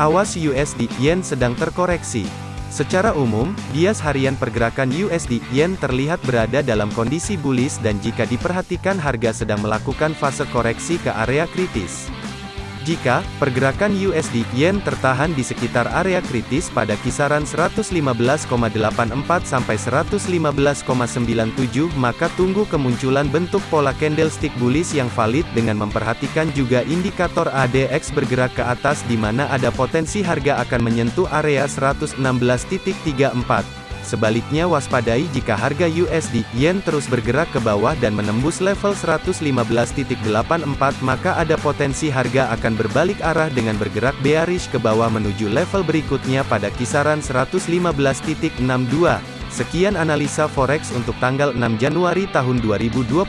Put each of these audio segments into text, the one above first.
Awas USD Yen sedang terkoreksi. Secara umum, bias harian pergerakan USD Yen terlihat berada dalam kondisi bullish dan jika diperhatikan harga sedang melakukan fase koreksi ke area kritis. Jika pergerakan USD Yen tertahan di sekitar area kritis pada kisaran 115,84 sampai 115,97 maka tunggu kemunculan bentuk pola candlestick bullish yang valid dengan memperhatikan juga indikator ADX bergerak ke atas di mana ada potensi harga akan menyentuh area 116.34. Sebaliknya waspadai jika harga USD Yen terus bergerak ke bawah dan menembus level 115.84 maka ada potensi harga akan berbalik arah dengan bergerak bearish ke bawah menuju level berikutnya pada kisaran 115.62. Sekian analisa forex untuk tanggal 6 Januari tahun 2021.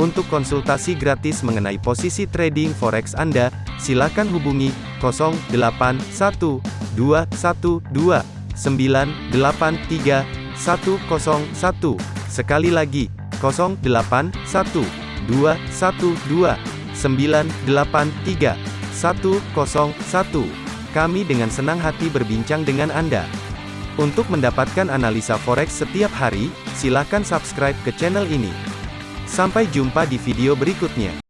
Untuk konsultasi gratis mengenai posisi trading forex Anda, silakan hubungi 081212 983 101. Sekali lagi, 081 212 983 101. Kami dengan senang hati berbincang dengan Anda. Untuk mendapatkan analisa forex setiap hari, silakan subscribe ke channel ini. Sampai jumpa di video berikutnya.